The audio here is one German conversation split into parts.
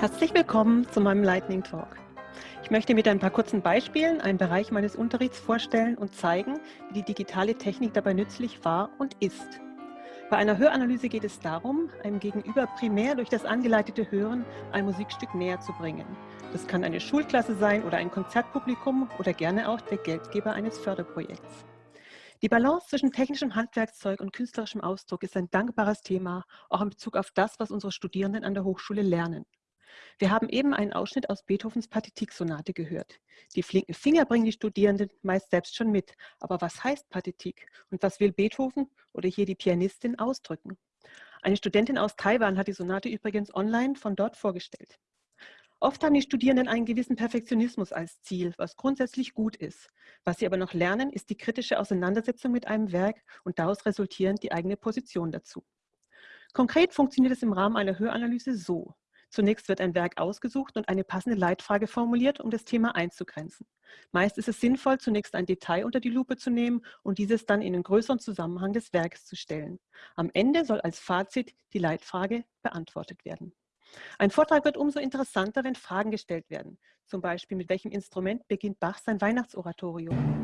Herzlich willkommen zu meinem Lightning Talk. Ich möchte mit ein paar kurzen Beispielen einen Bereich meines Unterrichts vorstellen und zeigen, wie die digitale Technik dabei nützlich war und ist. Bei einer Höranalyse geht es darum, einem Gegenüber primär durch das angeleitete Hören ein Musikstück näher zu bringen. Das kann eine Schulklasse sein oder ein Konzertpublikum oder gerne auch der Geldgeber eines Förderprojekts. Die Balance zwischen technischem Handwerkszeug und künstlerischem Ausdruck ist ein dankbares Thema, auch in Bezug auf das, was unsere Studierenden an der Hochschule lernen. Wir haben eben einen Ausschnitt aus Beethovens Partitik-Sonate gehört. Die flinken Finger bringen die Studierenden meist selbst schon mit. Aber was heißt Partitik und was will Beethoven oder hier die Pianistin ausdrücken? Eine Studentin aus Taiwan hat die Sonate übrigens online von dort vorgestellt. Oft haben die Studierenden einen gewissen Perfektionismus als Ziel, was grundsätzlich gut ist. Was sie aber noch lernen, ist die kritische Auseinandersetzung mit einem Werk und daraus resultierend die eigene Position dazu. Konkret funktioniert es im Rahmen einer Höranalyse so. Zunächst wird ein Werk ausgesucht und eine passende Leitfrage formuliert, um das Thema einzugrenzen. Meist ist es sinnvoll, zunächst ein Detail unter die Lupe zu nehmen und dieses dann in den größeren Zusammenhang des Werkes zu stellen. Am Ende soll als Fazit die Leitfrage beantwortet werden. Ein Vortrag wird umso interessanter, wenn Fragen gestellt werden. Zum Beispiel, mit welchem Instrument beginnt Bach sein Weihnachtsoratorium?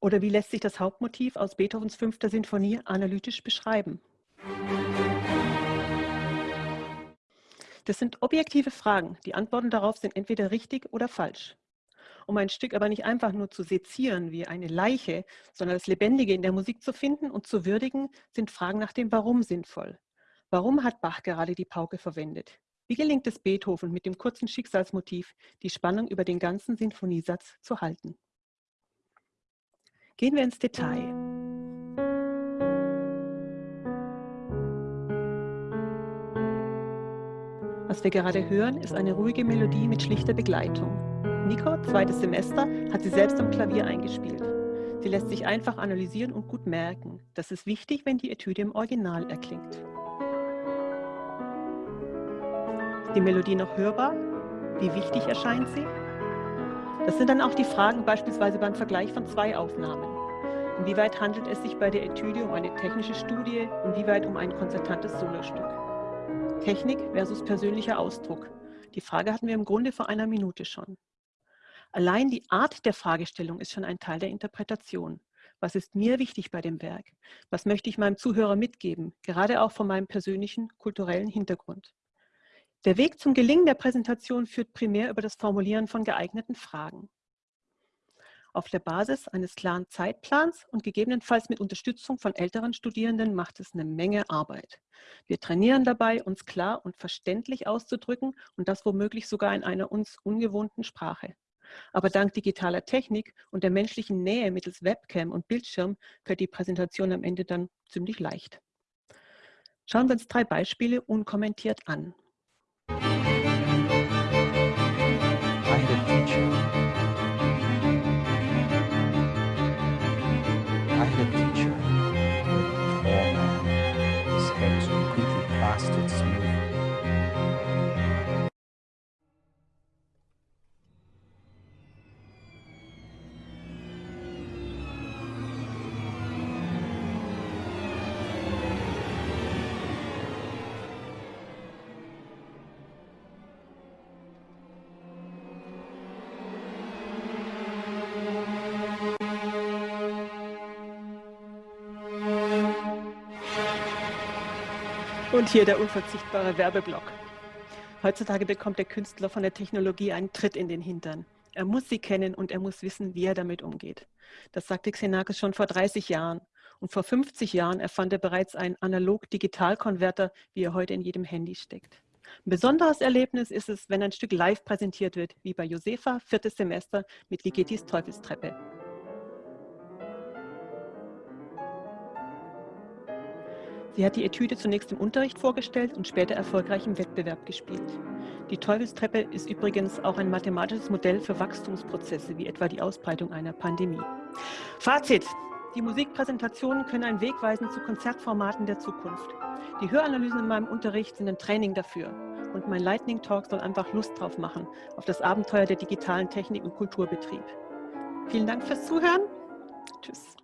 Oder wie lässt sich das Hauptmotiv aus Beethovens fünfter Sinfonie analytisch beschreiben? Das sind objektive Fragen. Die Antworten darauf sind entweder richtig oder falsch. Um ein Stück aber nicht einfach nur zu sezieren wie eine Leiche, sondern das Lebendige in der Musik zu finden und zu würdigen, sind Fragen nach dem Warum sinnvoll. Warum hat Bach gerade die Pauke verwendet? Wie gelingt es Beethoven mit dem kurzen Schicksalsmotiv, die Spannung über den ganzen Sinfoniesatz zu halten? Gehen wir ins Detail. Was wir gerade hören, ist eine ruhige Melodie mit schlichter Begleitung. Nico, zweites Semester, hat sie selbst am Klavier eingespielt. Sie lässt sich einfach analysieren und gut merken. Das ist wichtig, wenn die Etüde im Original erklingt. Ist die Melodie noch hörbar? Wie wichtig erscheint sie? Das sind dann auch die Fragen beispielsweise beim Vergleich von zwei Aufnahmen. Inwieweit handelt es sich bei der Etüde um eine technische Studie und wie weit um ein konzertantes Solostück? Technik versus persönlicher Ausdruck. Die Frage hatten wir im Grunde vor einer Minute schon. Allein die Art der Fragestellung ist schon ein Teil der Interpretation. Was ist mir wichtig bei dem Werk? Was möchte ich meinem Zuhörer mitgeben, gerade auch von meinem persönlichen kulturellen Hintergrund? Der Weg zum Gelingen der Präsentation führt primär über das Formulieren von geeigneten Fragen auf der Basis eines klaren Zeitplans und gegebenenfalls mit Unterstützung von älteren Studierenden macht es eine Menge Arbeit. Wir trainieren dabei, uns klar und verständlich auszudrücken und das womöglich sogar in einer uns ungewohnten Sprache. Aber dank digitaler Technik und der menschlichen Nähe mittels Webcam und Bildschirm fällt die Präsentation am Ende dann ziemlich leicht. Schauen wir uns drei Beispiele unkommentiert an. Und hier der unverzichtbare Werbeblock. Heutzutage bekommt der Künstler von der Technologie einen Tritt in den Hintern. Er muss sie kennen und er muss wissen, wie er damit umgeht. Das sagte Xenakis schon vor 30 Jahren. Und vor 50 Jahren erfand er bereits einen Analog-Digital-Konverter, wie er heute in jedem Handy steckt. Ein besonderes Erlebnis ist es, wenn ein Stück live präsentiert wird, wie bei Josefa, viertes Semester mit Ligetis Teufelstreppe. Sie hat die Etüde zunächst im Unterricht vorgestellt und später erfolgreich im Wettbewerb gespielt. Die Teufelstreppe ist übrigens auch ein mathematisches Modell für Wachstumsprozesse, wie etwa die Ausbreitung einer Pandemie. Fazit. Die Musikpräsentationen können ein Weg weisen zu Konzertformaten der Zukunft. Die Höranalysen in meinem Unterricht sind ein Training dafür. Und mein Lightning Talk soll einfach Lust drauf machen, auf das Abenteuer der digitalen Technik und Kulturbetrieb. Vielen Dank fürs Zuhören. Tschüss.